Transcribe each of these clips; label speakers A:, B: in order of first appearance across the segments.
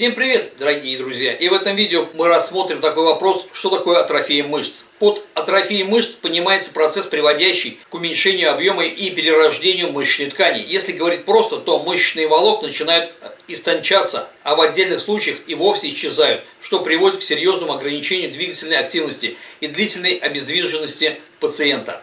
A: Всем привет, дорогие друзья! И в этом видео мы рассмотрим такой вопрос, что такое атрофия мышц. Под атрофией мышц понимается процесс, приводящий к уменьшению объема и перерождению мышечной ткани. Если говорить просто, то мышечные волокна начинают истончаться, а в отдельных случаях и вовсе исчезают, что приводит к серьезному ограничению двигательной активности и длительной обездвиженности пациента.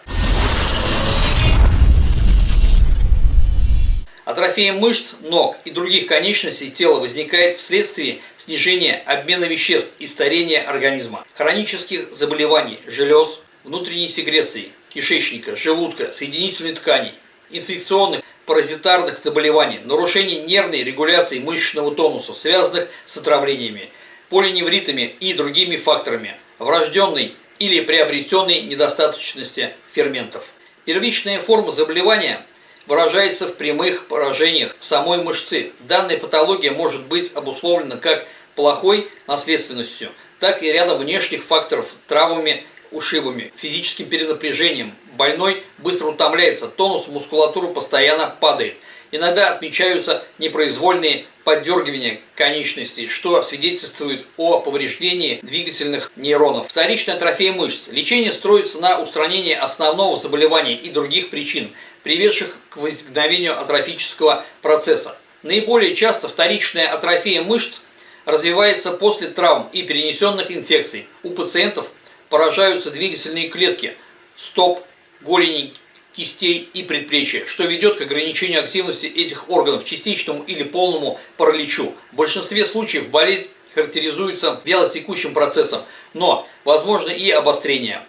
A: Атрофия мышц, ног и других конечностей тела возникает вследствие снижения обмена веществ и старения организма, хронических заболеваний желез, внутренней секреции, кишечника, желудка, соединительной ткани, инфекционных, паразитарных заболеваний, нарушений нервной регуляции мышечного тонуса, связанных с отравлениями, полиневритами и другими факторами, врожденной или приобретенной недостаточности ферментов. Первичная форма заболевания – выражается в прямых поражениях самой мышцы. Данная патология может быть обусловлена как плохой наследственностью, так и рядом внешних факторов, травмами, ушибами, физическим перенапряжением. Больной быстро утомляется, тонус мускулатуры постоянно падает. Иногда отмечаются непроизвольные поддергивания конечностей, что свидетельствует о повреждении двигательных нейронов. Вторичная атрофия мышц. Лечение строится на устранении основного заболевания и других причин, приведших к возникновению атрофического процесса. Наиболее часто вторичная атрофия мышц развивается после травм и перенесенных инфекций. У пациентов поражаются двигательные клетки стоп, голени, кистей и предплечья, что ведет к ограничению активности этих органов, частичному или полному параличу. В большинстве случаев болезнь характеризуется вялотекущим процессом, но возможно и обострение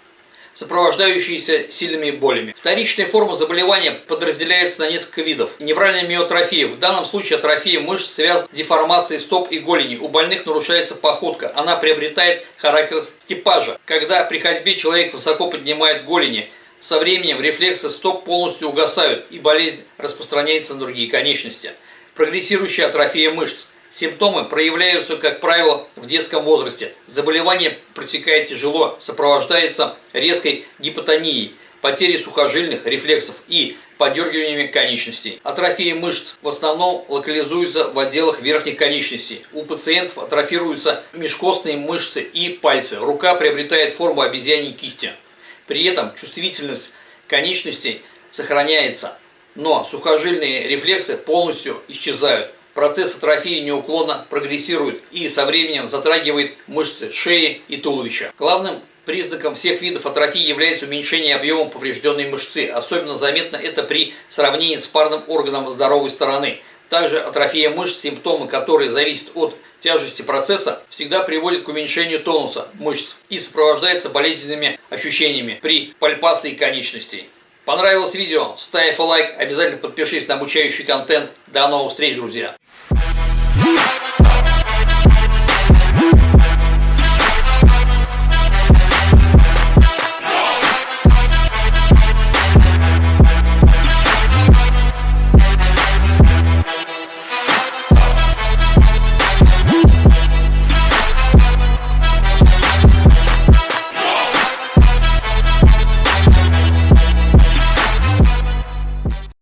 A: сопровождающиеся сильными болями. Вторичная форма заболевания подразделяется на несколько видов. Невральная миотрофия. В данном случае атрофия мышц связана с деформацией стоп и голени. У больных нарушается походка. Она приобретает характер степажа. Когда при ходьбе человек высоко поднимает голени, со временем рефлексы стоп полностью угасают и болезнь распространяется на другие конечности. Прогрессирующая атрофия мышц. Симптомы проявляются, как правило, в детском возрасте. Заболевание протекает тяжело, сопровождается резкой гипотонией, потерей сухожильных рефлексов и подергиваниями конечностей. Атрофия мышц в основном локализуется в отделах верхних конечностей. У пациентов атрофируются межкостные мышцы и пальцы. Рука приобретает форму обезьяньей кисти. При этом чувствительность конечностей сохраняется, но сухожильные рефлексы полностью исчезают. Процесс атрофии неуклонно прогрессирует и со временем затрагивает мышцы шеи и туловища. Главным признаком всех видов атрофии является уменьшение объема поврежденной мышцы. Особенно заметно это при сравнении с парным органом здоровой стороны. Также атрофия мышц, симптомы которые зависят от тяжести процесса, всегда приводит к уменьшению тонуса мышц и сопровождается болезненными ощущениями при пальпации конечностей. Понравилось видео? Ставь лайк, обязательно подпишись на обучающий контент. До новых встреч, друзья!